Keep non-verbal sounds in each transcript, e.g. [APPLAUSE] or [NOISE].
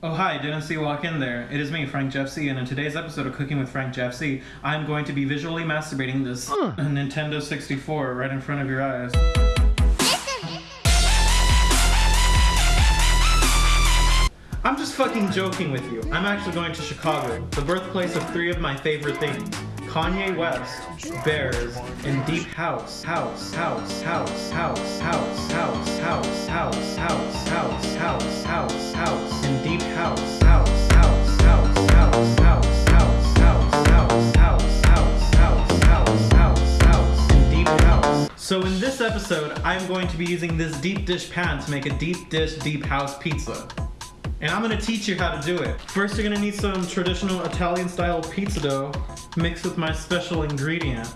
Oh hi, didn't see you walk in there. It is me, Frank Jeff C, and in today's episode of Cooking with Frank Jeff I'm going to be visually masturbating this Nintendo 64 right in front of your eyes. I'm just fucking joking with you. I'm actually going to Chicago, the birthplace of three of my favorite things. Kanye West, Bears, and Deep House. House, house, house, house, house, house, house, house, house, house, house, house, house, and Deep House. House, house, house, house, house, house, house, house, house, house, house, house, house, house, and Deep House. So in this episode, I'm going to be using this deep dish pan to make a deep dish deep house pizza. And I'm gonna teach you how to do it. First, you're gonna need some traditional Italian style pizza dough mixed with my special ingredient.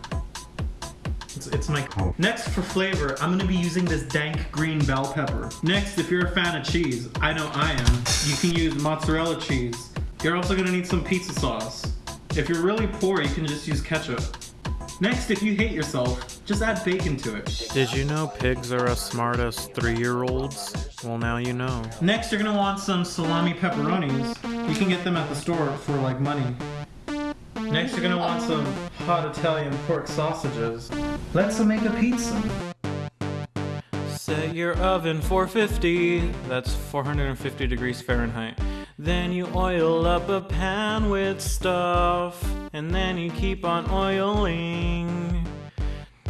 It's, it's my. Oh. Next, for flavor, I'm gonna be using this dank green bell pepper. Next, if you're a fan of cheese, I know I am, you can use mozzarella cheese. You're also gonna need some pizza sauce. If you're really poor, you can just use ketchup. Next, if you hate yourself, just add bacon to it. Did you know pigs are as smart as three year olds? Well, now you know. Next, you're gonna want some salami pepperonis. You can get them at the store for like money. Next, you're gonna want some hot Italian pork sausages. Let's make a pizza. Set your oven 450, that's 450 degrees Fahrenheit. Then you oil up a pan with stuff, and then you keep on oiling.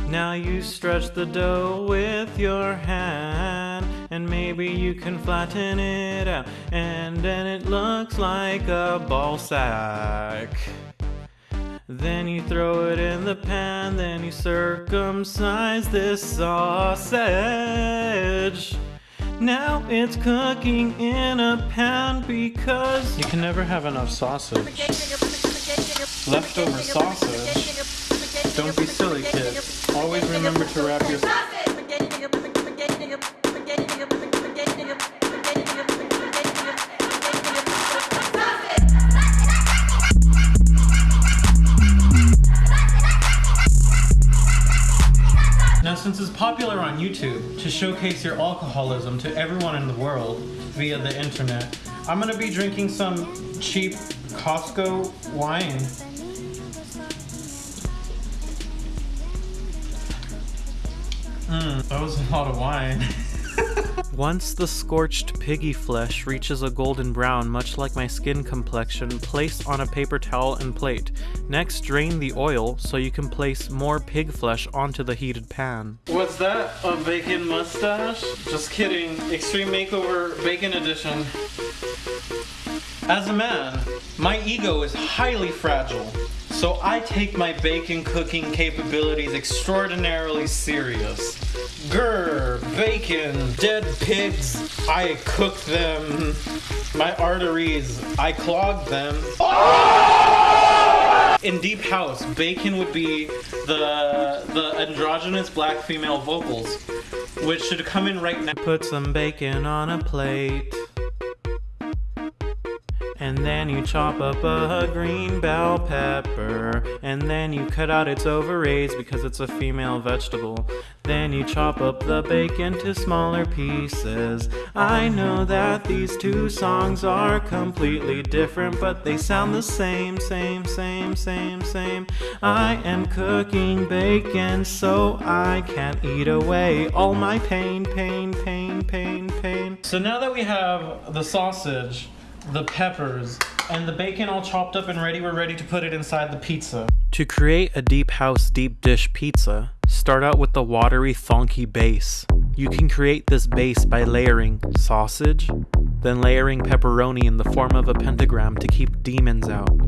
Now you stretch the dough with your hand, and maybe you can flatten it out, and then it looks like a ball sack. Then you throw it in the pan, then you circumcise this sausage. Now it's cooking in a pan because you can never have enough sausage. Leftover sausage. Don't be silly, kids. Always remember to wrap your Now, since it's popular on YouTube to showcase your alcoholism to everyone in the world via the internet, I'm gonna be drinking some cheap Costco wine. Mmm, that was a lot of wine. [LAUGHS] Once the scorched piggy flesh reaches a golden brown, much like my skin complexion, place on a paper towel and plate. Next, drain the oil so you can place more pig flesh onto the heated pan. What's that? A bacon mustache? Just kidding. Extreme Makeover Bacon Edition. As a man, my ego is highly fragile, so I take my bacon cooking capabilities extraordinarily serious. Grr, bacon, dead pigs, I cook them. My arteries, I clog them. Oh! In Deep House, bacon would be the the androgynous black female vocals, which should come in right now. Put some bacon on a plate. And then you chop up a green bell pepper. And then you cut out its ovaries because it's a female vegetable. Then you chop up the bacon to smaller pieces. I know that these two songs are completely different, but they sound the same, same, same, same, same. I am cooking bacon so I can't eat away all my pain, pain, pain, pain, pain. So now that we have the sausage, the peppers, and the bacon all chopped up and ready, we're ready to put it inside the pizza. To create a deep house deep dish pizza, start out with the watery, thonky base. You can create this base by layering sausage, then layering pepperoni in the form of a pentagram to keep demons out.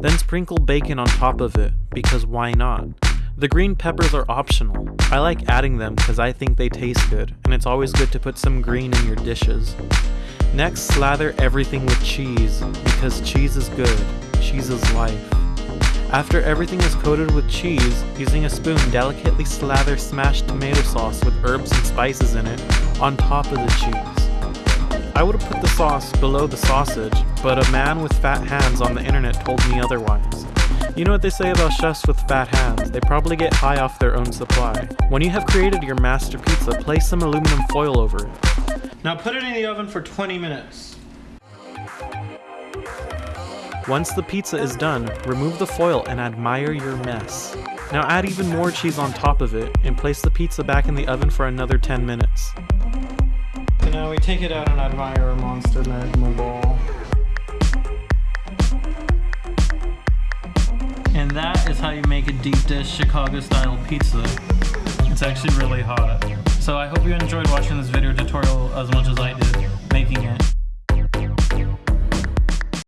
Then sprinkle bacon on top of it, because why not? The green peppers are optional. I like adding them because I think they taste good, and it's always good to put some green in your dishes. Next, slather everything with cheese, because cheese is good. Cheese is life. After everything is coated with cheese, using a spoon, delicately slather smashed tomato sauce with herbs and spices in it on top of the cheese. I would have put the sauce below the sausage, but a man with fat hands on the internet told me otherwise. You know what they say about chefs with fat hands? They probably get high off their own supply. When you have created your master pizza, place some aluminum foil over it. Now put it in the oven for 20 minutes. Once the pizza is done, remove the foil and admire your mess. Now add even more cheese on top of it and place the pizza back in the oven for another 10 minutes. So now we take it out and admire our monster magma ball. And that is how you make a deep dish Chicago style pizza. It's actually really hot. So I hope you enjoyed watching this video tutorial as much as I did making it.